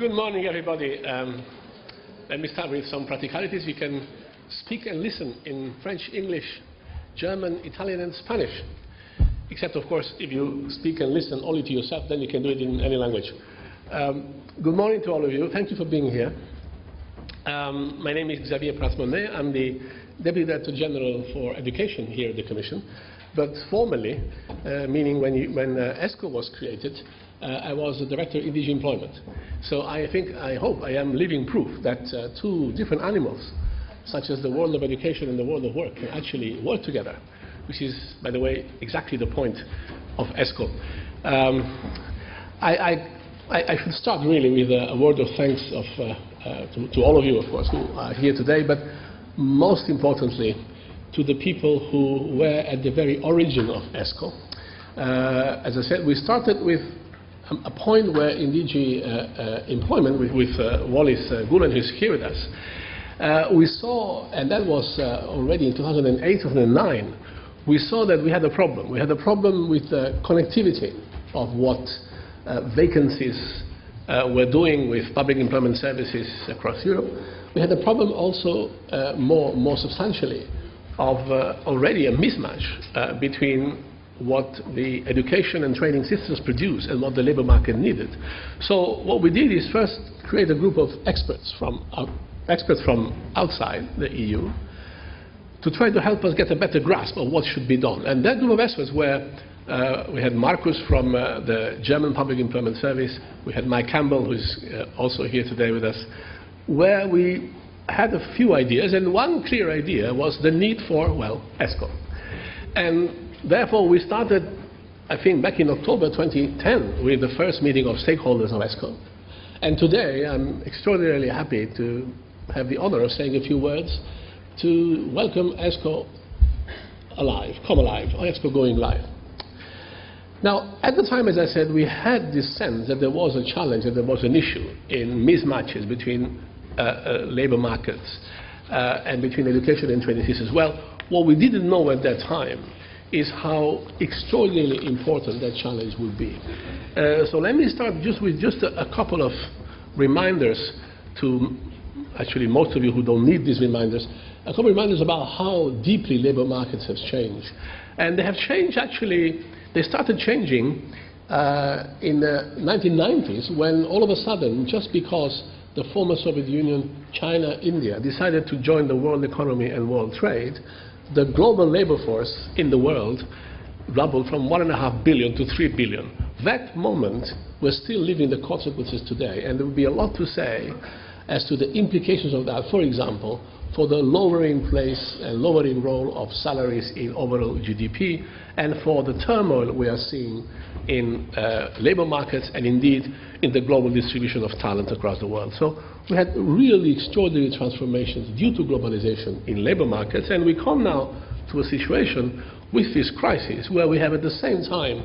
good morning, everybody. Um, let me start with some practicalities. You can speak and listen in French, English, German, Italian, and Spanish. Except, of course, if you speak and listen only to yourself, then you can do it in any language. Um, good morning to all of you. Thank you for being here. Um, my name is Xavier Prats-Monné. I'm the Deputy Director General for Education here at the Commission. But formally, uh, meaning when, you, when uh, ESCO was created, I was the director in DG Employment. So I think, I hope I am living proof that uh, two different animals, such as the world of education and the world of work, can actually work together, which is, by the way, exactly the point of ESCO. Um, I, I, I, should start really with a, a word of thanks of, uh, uh, to, to all of you, of course, who are here today, but most importantly, to the people who were at the very origin of ESCO. Uh, as I said, we started with a point where in DG uh, uh, employment with, with uh, Wallis uh, Gulen, who's here with us, uh, we saw, and that was uh, already in 2008, 2009, we saw that we had a problem. We had a problem with the connectivity of what vacancies were doing with public employment services across Europe. We had a problem also more, more substantially of already a mismatch between what the education and training systems produce and what the labor market needed. So what we did is first create a group of experts from, uh, experts from outside the EU to try to help us get a better grasp of what should be done. And that group of experts were, uh, we had Markus from uh, the German Public Employment Service, we had Mike Campbell, who's uh, also here today with us, where we had a few ideas, and one clear idea was the need for, well, ESCO. And Therefore, we started, I think, back in October 2010 with the first meeting of stakeholders of ESCO. And today, I'm extraordinarily happy to have the honor of saying a few words to welcome ESCO alive, come alive, ESCO going live. Now, at the time, as I said, we had this sense that there was a challenge, that there was an issue in mismatches between uh, uh, labor markets uh, and between education and training systems. Well, what we didn't know at that time is how extraordinarily important that challenge will be. Uh, so let me start just with just a, a, couple of reminders to, actually most of you who don't need these reminders, a couple of reminders about how deeply labor markets have changed. And they have changed actually, they started changing uh, in the 1990s when all of a sudden, just because the former Soviet Union, China, India decided to join the world economy and world trade, the global labor force in the world doubled from 1.5 billion to 3 billion. That moment, we're still living the consequences today, and there will be a lot to say as to the implications of that, for example, for the lowering place and lowering role of salaries in overall GDP, and for the turmoil we are seeing in uh, labor markets and indeed in the global distribution of talent across the world. So we had really extraordinary transformations due to globalization in labor markets, and we come now to a situation with this crisis where we have at the same time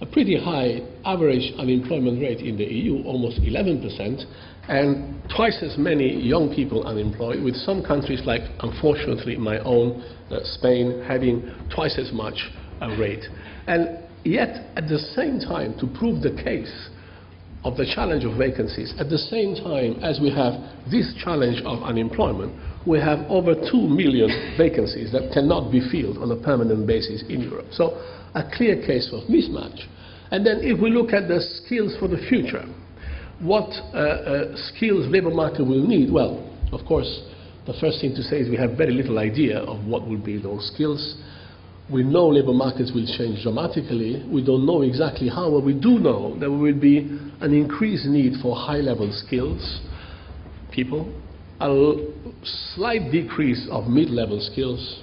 a pretty high average unemployment rate in the EU, almost 11%, and twice as many young people unemployed, with some countries like, unfortunately, my own, uh, Spain, having twice as much a rate. And yet, at the same time, to prove the case of the challenge of vacancies, at the same time as we have this challenge of unemployment, we have over 2 million vacancies that cannot be filled on a permanent basis in Europe. So a clear case of mismatch. And then if we look at the skills for the future, what uh, uh, skills labor market will need? Well, of course, the first thing to say is we have very little idea of what will be those skills. We know labor markets will change dramatically. We don't know exactly how, but we do know that there will be an increased need for high-level skills, people, a slight decrease of mid-level skills,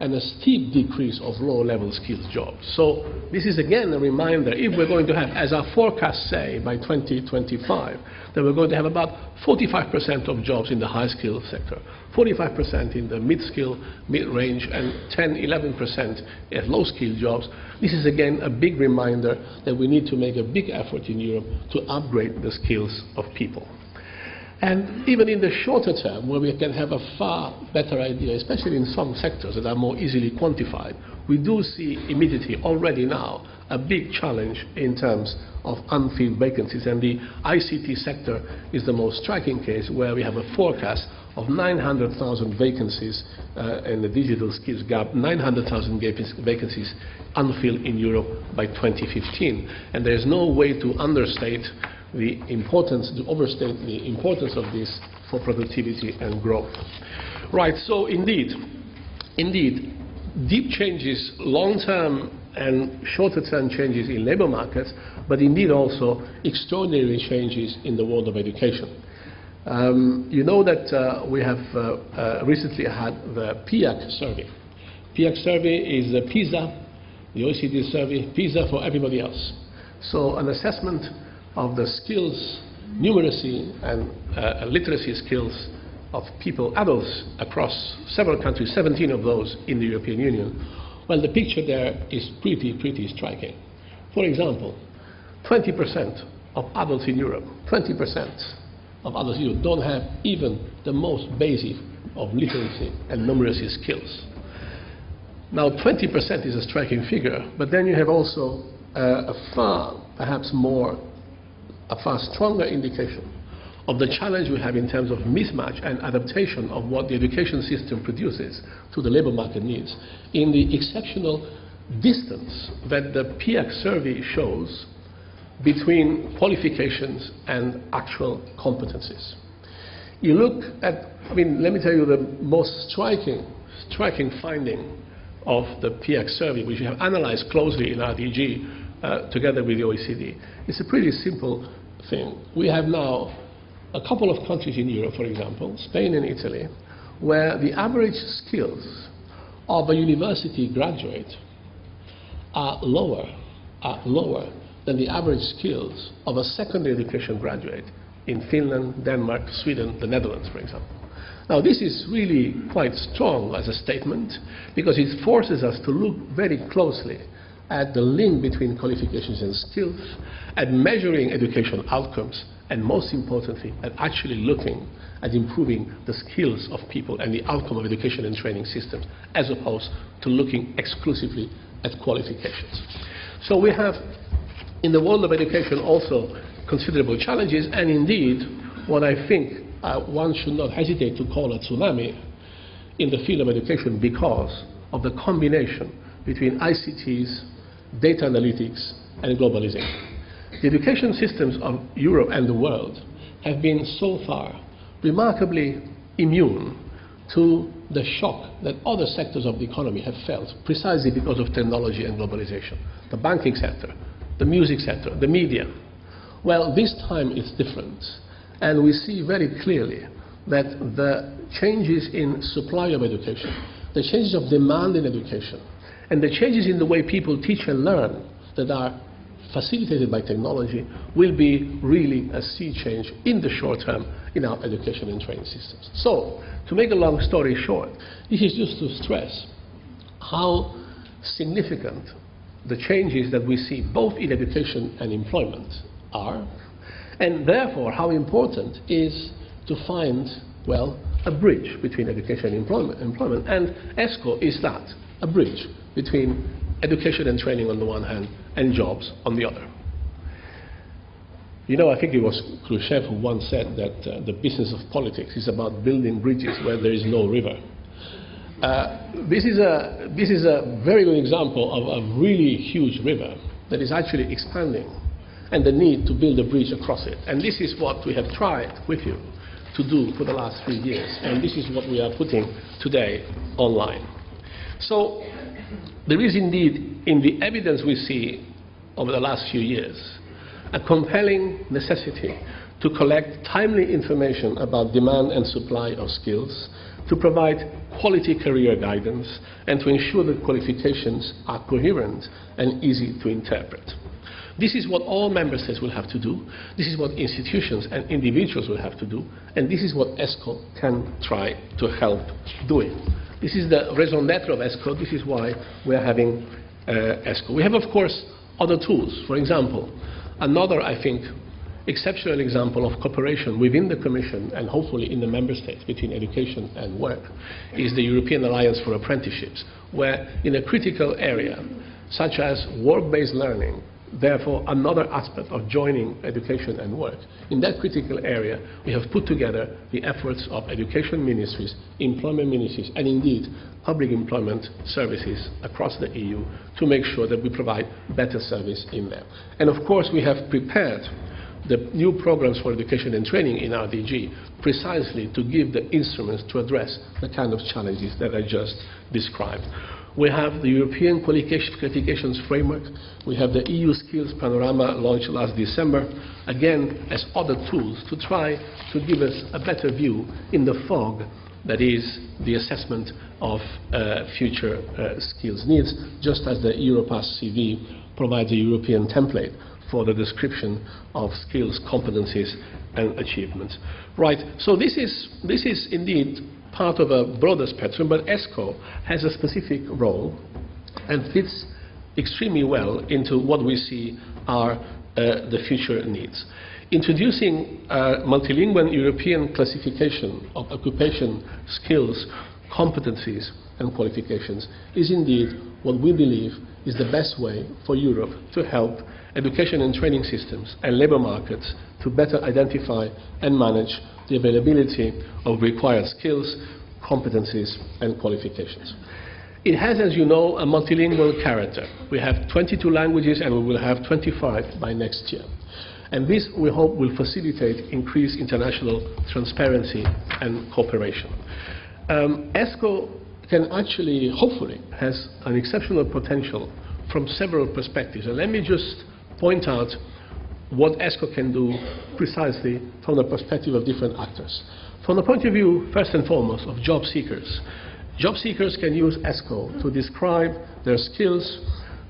and a steep decrease of low-level skills jobs. So this is again a reminder, if we're going to have, as our forecasts say, by 2025, that we're going to have about 45% of jobs in the high-skill sector, 45% in the mid-skill, mid-range, and 10, 11% at low-skill jobs. This is again a big reminder that we need to make a big effort in Europe to upgrade the skills of people. And even in the shorter term, where we can have a far better idea, especially in some sectors that are more easily quantified, we do see immediately, already now, a big challenge in terms of unfilled vacancies. And the ICT sector is the most striking case, where we have a forecast of 900,000 vacancies uh, in the digital skills gap, 900,000 vacancies unfilled in Europe by 2015. And there is no way to understate the importance, to overstate the importance of this for productivity and growth. Right, so indeed, indeed, deep changes, long-term and shorter-term changes in labor markets, but indeed also extraordinary changes in the world of education. Um, you know that uh, we have uh, uh, recently had the PIAAC survey. PIAAC survey is the PISA, the OECD survey, PISA for everybody else. So an assessment of the skills, numeracy, and uh, literacy skills of people, adults, across several countries, 17 of those in the European Union, well, the picture there is pretty, pretty striking. For example, 20% of adults in Europe, 20% of adults in Europe don't have even the most basic of literacy and numeracy skills. Now, 20% is a striking figure, but then you have also uh, a far, perhaps more a far stronger indication of the challenge we have in terms of mismatch and adaptation of what the education system produces to the labor market needs in the exceptional distance that the PIAAC survey shows between qualifications and actual competencies. You look at, I mean, let me tell you the most striking, striking finding of the PIAAC survey, which we have analyzed closely in RDG uh, together with the OECD. It's a pretty simple thing. We have now a couple of countries in Europe, for example, Spain and Italy, where the average skills of a university graduate are lower, are lower than the average skills of a secondary education graduate in Finland, Denmark, Sweden, the Netherlands, for example. Now, this is really quite strong as a statement because it forces us to look very closely at the link between qualifications and skills, at measuring educational outcomes, and most importantly, at actually looking at improving the skills of people and the outcome of education and training systems, as opposed to looking exclusively at qualifications. So we have, in the world of education, also considerable challenges, and indeed, what I think uh, one should not hesitate to call a tsunami in the field of education because of the combination between ICTs, data analytics, and globalization. The education systems of Europe and the world have been so far remarkably immune to the shock that other sectors of the economy have felt precisely because of technology and globalization. The banking sector, the music sector, the media. Well, this time it's different. And we see very clearly that the changes in supply of education, the changes of demand in education, and the changes in the way people teach and learn that are facilitated by technology will be really a sea change in the short term in our education and training systems. So, to make a long story short, this is just to stress how significant the changes that we see both in education and employment are, and therefore how important is to find, well, a bridge between education and employment. employment. And ESCO is that, a bridge between education and training on the one hand and jobs on the other. You know, I think it was Khrushchev who once said that uh, the business of politics is about building bridges where there is no river. Uh, this, is a, this is a very good example of a really huge river that is actually expanding and the need to build a bridge across it. And this is what we have tried with you to do for the last three years. And this is what we are putting today online. So there is indeed, in the evidence we see over the last few years, a compelling necessity to collect timely information about demand and supply of skills, to provide quality career guidance, and to ensure that qualifications are coherent and easy to interpret. This is what all member states will have to do. This is what institutions and individuals will have to do. And this is what ESCO can try to help doing. This is the raison d'etre of ESCO. This is why we are having uh, ESCO. We have, of course, other tools. For example, another, I think, exceptional example of cooperation within the Commission and hopefully in the Member States between education and work is the European Alliance for Apprenticeships, where in a critical area, such as work-based learning, therefore another aspect of joining education and work. In that critical area, we have put together the efforts of education ministries, employment ministries, and indeed public employment services across the EU to make sure that we provide better service in there. And of course, we have prepared the new programs for education and training in RDG precisely to give the instruments to address the kind of challenges that I just described. We have the European Qualifications Framework. We have the EU Skills Panorama launched last December, again, as other tools to try to give us a better view in the fog that is the assessment of uh, future uh, skills needs, just as the Europass CV provides a European template for the description of skills, competencies, and achievements. Right, so this is, this is indeed part of a broader spectrum, but ESCO has a specific role and fits extremely well into what we see are uh, the future needs. Introducing a multilingual European classification of occupation, skills, competencies, and qualifications is indeed what we believe is the best way for Europe to help education and training systems and labour markets to better identify and manage the availability of required skills, competencies, and qualifications. It has, as you know, a multilingual character. We have 22 languages and we will have 25 by next year. And this, we hope, will facilitate increased international transparency and cooperation. Um, ESCO can actually, hopefully, has an exceptional potential from several perspectives. And let me just point out what ESCO can do precisely from the perspective of different actors. From the point of view, first and foremost, of job seekers, job seekers can use ESCO to describe their skills,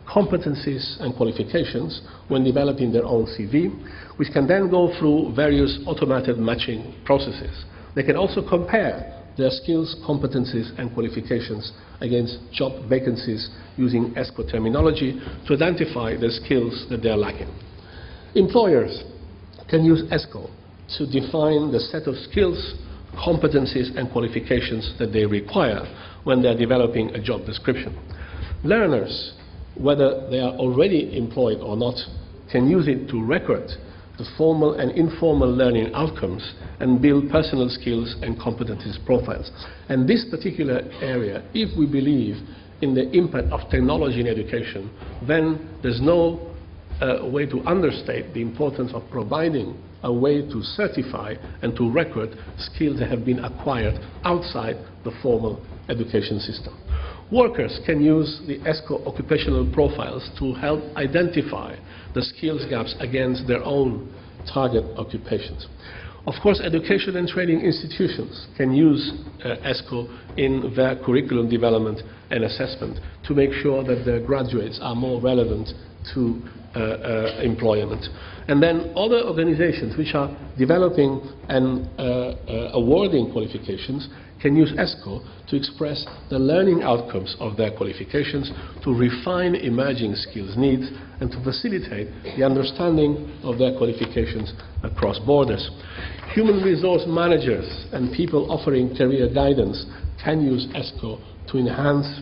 competencies and qualifications when developing their own CV, which can then go through various automated matching processes. They can also compare their skills, competencies and qualifications against job vacancies using ESCO terminology to identify the skills that they are lacking. Employers can use ESCO to define the set of skills, competencies and qualifications that they require when they are developing a job description. Learners, whether they are already employed or not, can use it to record the formal and informal learning outcomes and build personal skills and competencies profiles. And this particular area, if we believe in the impact of technology in education, then there's no uh, way to understate the importance of providing a way to certify and to record skills that have been acquired outside the formal education system. Workers can use the ESCO occupational profiles to help identify the skills gaps against their own target occupations. Of course, education and training institutions can use uh, ESCO in their curriculum development and assessment to make sure that their graduates are more relevant to uh, uh, employment. And then other organizations which are developing and uh, uh, awarding qualifications can use ESCO to express the learning outcomes of their qualifications, to refine emerging skills needs, and to facilitate the understanding of their qualifications across borders. Human resource managers and people offering career guidance can use ESCO to enhance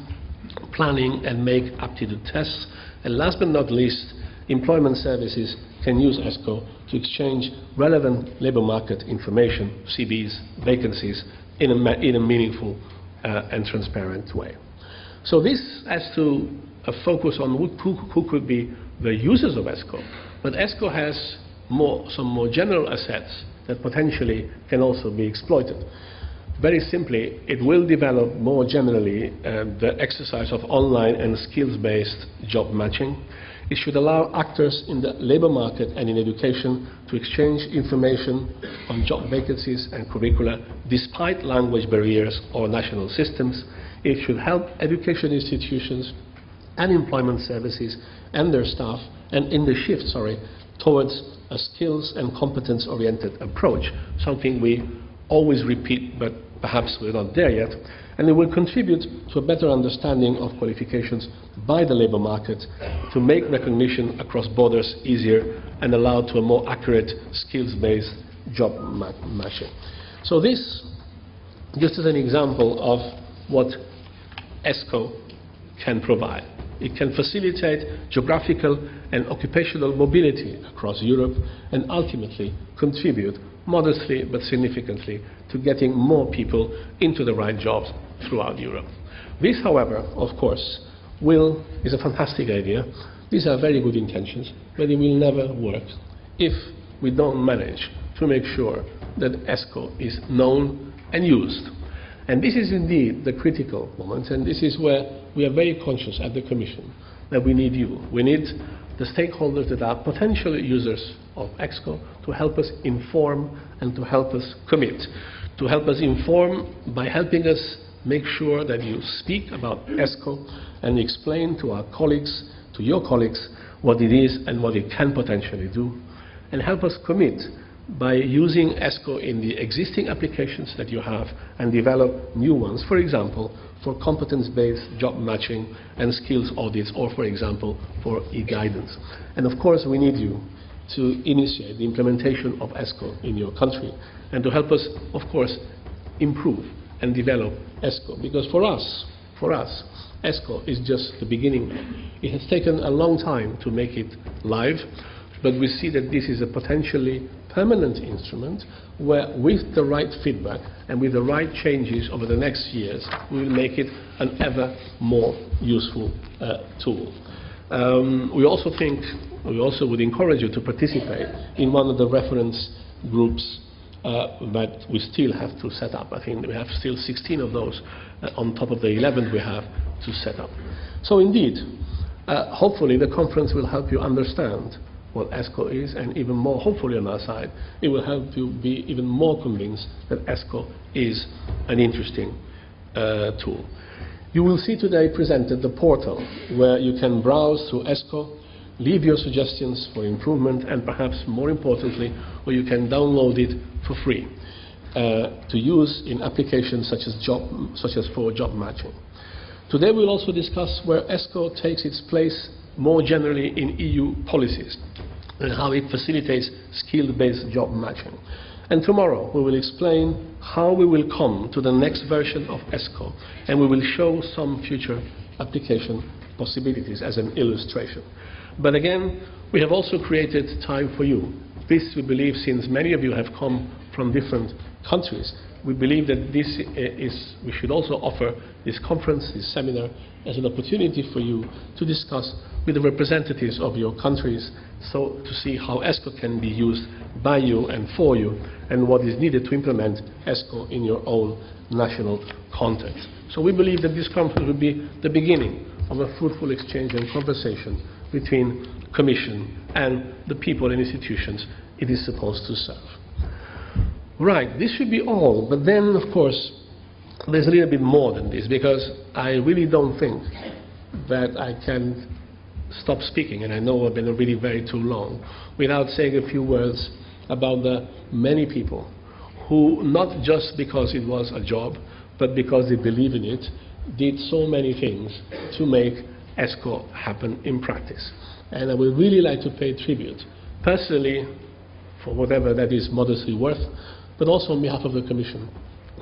planning and make aptitude tests. And last but not least, employment services can use ESCO to exchange relevant labour market information, CVs, vacancies, in a, in a meaningful uh, and transparent way. So this has to uh, focus on who, who, could be the users of ESCO, but ESCO has more, some more general assets that potentially can also be exploited. Very simply, it will develop more generally uh, the exercise of online and skills-based job matching. It should allow actors in the labour market and in education to exchange information on job vacancies and curricula despite language barriers or national systems. It should help education institutions and employment services and their staff and in the shift, sorry, towards a skills and competence oriented approach, something we always repeat but perhaps we're not there yet. And it will contribute to a better understanding of qualifications by the labour market to make recognition across borders easier and allow to a more accurate skills-based job ma matching. So this, just as an example of what ESCO can provide. It can facilitate geographical and occupational mobility across Europe and ultimately contribute modestly but significantly to getting more people into the right jobs throughout Europe. This, however, of course, will, is a fantastic idea. These are very good intentions, but it will never work if we don't manage to make sure that ESCO is known and used. And this is indeed the critical moment, and this is where we are very conscious at the Commission that we need you. We need the stakeholders that are potential users of ESCO to help us inform and to help us commit. To help us inform by helping us make sure that you speak about ESCO and explain to our colleagues, to your colleagues, what it is and what it can potentially do. And help us commit by using ESCO in the existing applications that you have and develop new ones, for example, for competence-based job matching and skills audits, or for example, for e-guidance. And of course, we need you to initiate the implementation of ESCO in your country and to help us, of course, improve and develop ESCO. Because for us, for us, ESCO is just the beginning. It has taken a long time to make it live, but we see that this is a potentially permanent instrument where with the right feedback and with the right changes over the next years, we will make it an ever more useful uh, tool. Um, we also think, we also would encourage you to participate in one of the reference groups uh, that we still have to set up. I think we have still 16 of those uh, on top of the 11 we have to set up. So indeed, uh, hopefully the conference will help you understand what ESCO is, and even more, hopefully on our side, it will help you be even more convinced that ESCO is an interesting uh, tool. You will see today presented the portal where you can browse through ESCO, leave your suggestions for improvement, and perhaps more importantly, where you can download it for free uh, to use in applications such as, job, such as for job matching. Today we'll also discuss where ESCO takes its place more generally in EU policies and how it facilitates skill-based job matching. And tomorrow we will explain how we will come to the next version of ESCO and we will show some future application possibilities as an illustration. But again, we have also created time for you. This, we believe, since many of you have come from different countries, we believe that this uh, is, we should also offer this conference, this seminar, as an opportunity for you to discuss with the representatives of your countries so to see how ESCO can be used by you and for you and what is needed to implement ESCO in your own national context. So we believe that this conference will be the beginning of a fruitful exchange and conversation between Commission and the people and institutions it is supposed to serve. Right, this should be all, but then, of course, there's a little bit more than this because I really don't think that I can stop speaking, and I know I've been really very too long, without saying a few words about the many people who, not just because it was a job, but because they believe in it, did so many things to make ESCO happen in practice. And I would really like to pay tribute, personally, for whatever that is modestly worth, but also on behalf of the Commission,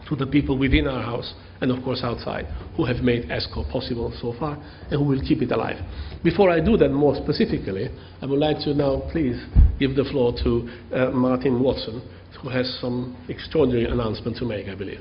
to the people within our House and of course outside who have made ESCO possible so far and who will keep it alive. Before I do that more specifically, I would like to now please give the floor to uh, Martin Watson who has some extraordinary announcement to make, I believe.